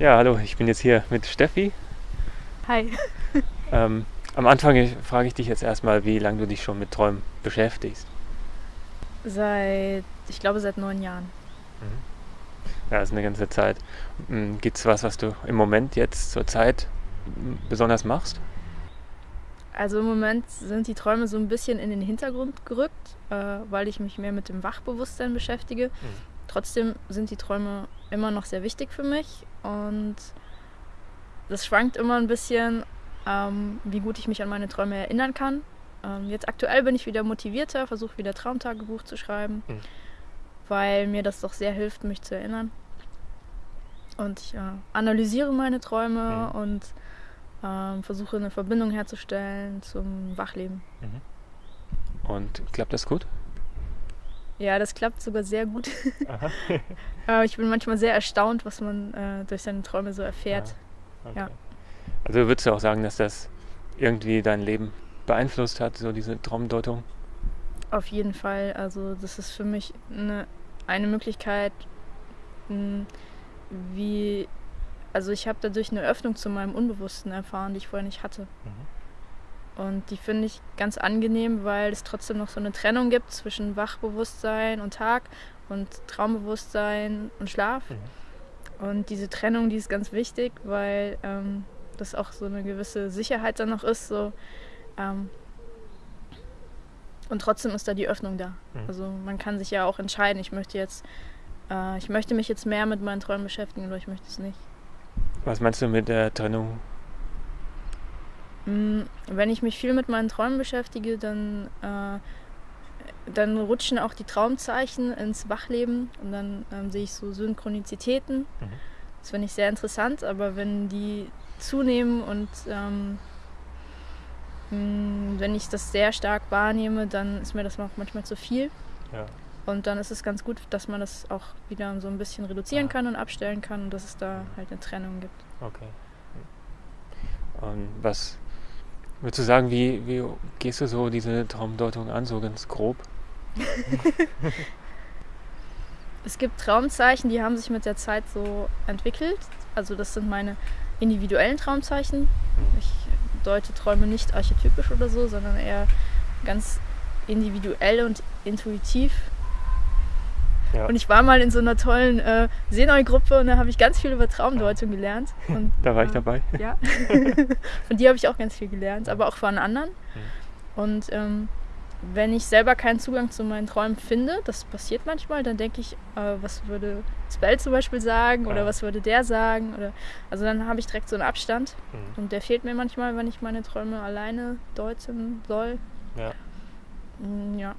Ja, hallo, ich bin jetzt hier mit Steffi. Hi. Ähm, am Anfang frage ich dich jetzt erstmal, wie lange du dich schon mit Träumen beschäftigst. Seit, ich glaube, seit neun Jahren. Ja, das ist eine ganze Zeit. Gibt es was, was du im Moment jetzt zur Zeit besonders machst? Also im Moment sind die Träume so ein bisschen in den Hintergrund gerückt, äh, weil ich mich mehr mit dem Wachbewusstsein beschäfige. Mhm. Trotzdem sind die Träume immer noch sehr wichtig für mich und das schwankt immer ein bisschen, ähm, wie gut ich mich an meine Träume erinnern kann. Ähm, jetzt aktuell bin ich wieder motivierter, versuche wieder Traumtagebuch zu schreiben, Mhm. weil mir das doch sehr hilft, mich zu erinnern. Und ich äh, analysiere meine Träume Mhm. und ähm, versuche eine Verbindung herzustellen zum Wachleben. Und klappt das gut? Ja, das klappt sogar sehr gut. Äh, ich bin manchmal sehr erstaunt, was man äh, durch seine Träume so erfährt. Okay. Ja. Also würdest du auch sagen, dass das irgendwie dein Leben beeinflusst hat, so diese Traumdeutung? Auf jeden Fall. Also das ist für mich eine, eine Möglichkeit, mh, wie... Also ich habe dadurch eine Öffnung zu meinem Unbewussten erfahren, die ich vorher nicht hatte. Und die finde ich ganz angenehm, weil es trotzdem noch so eine Trennung gibt zwischen Wachbewusstsein und Tag und Traumbewusstsein und Schlaf. Und diese Trennung, die ist ganz wichtig, weil ähm, das auch so eine gewisse Sicherheit dann noch ist. So, ähm, und trotzdem ist da die Öffnung da. Mhm. Also man kann sich ja auch entscheiden, ich möchte jetzt, äh, ich möchte mich jetzt mehr mit meinen Träumen beschäftigen oder ich möchte es nicht. Was meinst du mit der Trennung? Mm, Wenn ich mich viel mit meinen Träumen beschäftige, dann, äh, dann rutschen auch die Traumzeichen ins Wachleben und dann ähm, sehe ich so Synchronizitäten. Mhm. Das finde ich sehr interessant, aber wenn die zunehmen und ähm, mh, wenn ich das sehr stark wahrnehme, dann ist mir das auch manchmal zu viel. Ja. Und dann ist es ganz gut, dass man das auch wieder so ein bisschen reduzieren Ja. kann und abstellen kann und dass es da halt eine Trennung gibt. Okay. Und was würdest du sagen, wie, wie gehst du so diese Traumdeutung an, so ganz grob? Es gibt Traumzeichen, die haben sich mit der Zeit so entwickelt. Also das sind meine individuellen Traumzeichen. Ich deute Träume nicht archetypisch oder so, sondern eher ganz individuell und intuitiv. Ja. Und ich war mal in so einer tollen äh, Seenoi-Gruppe und da habe ich ganz viel über Traumdeutung gelernt. Und, Da war ich äh, dabei. Ja. von dir habe ich auch ganz viel gelernt, aber auch von anderen. Und ähm, wenn ich selber keinen Zugang zu meinen Träumen finde, das passiert manchmal, dann denke ich, äh, was würde Spell zum Beispiel sagen oder Ja. was würde der sagen? Oder, also dann habe ich direkt so einen Abstand Mhm. und der fehlt mir manchmal, wenn ich meine Träume alleine deuten soll. Ja. Mm, Ja.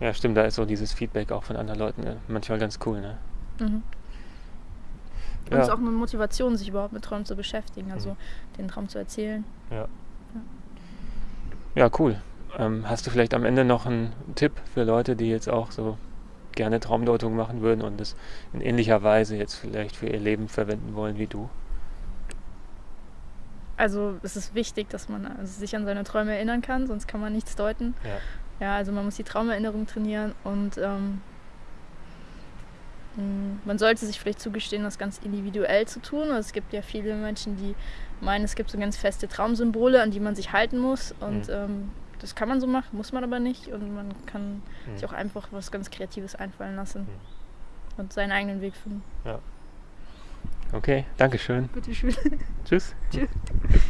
Ja, stimmt, da ist so dieses Feedback auch von anderen Leuten äh, manchmal ganz cool, ne? Mhm. Und es ist Ja, auch eine Motivation, sich überhaupt mit Träumen zu beschäftigen, also Mhm. den Traum zu erzählen. ja, cool. Ähm, hast du vielleicht am Ende noch einen Tipp für Leute, die jetzt auch so gerne Traumdeutung machen würden und es in ähnlicher Weise jetzt vielleicht für ihr Leben verwenden wollen wie du? Also es ist wichtig, dass man also sich an seine Träume erinnern kann, sonst kann man nichts deuten. Ja. Ja, also man muss die Traumerinnerung trainieren und ähm, mh, man sollte sich vielleicht zugestehen, das ganz individuell zu tun. Also es gibt ja viele Menschen, die meinen, es gibt so ganz feste Traumsymbole, an die man sich halten muss. Und Mhm. ähm, das kann man so machen, muss man aber nicht. Und man kann Mhm. sich auch einfach was ganz Kreatives einfallen lassen Mhm. und seinen eigenen Weg finden. Okay, Dankeschön. Bitteschön. Tschüss. Tschüss.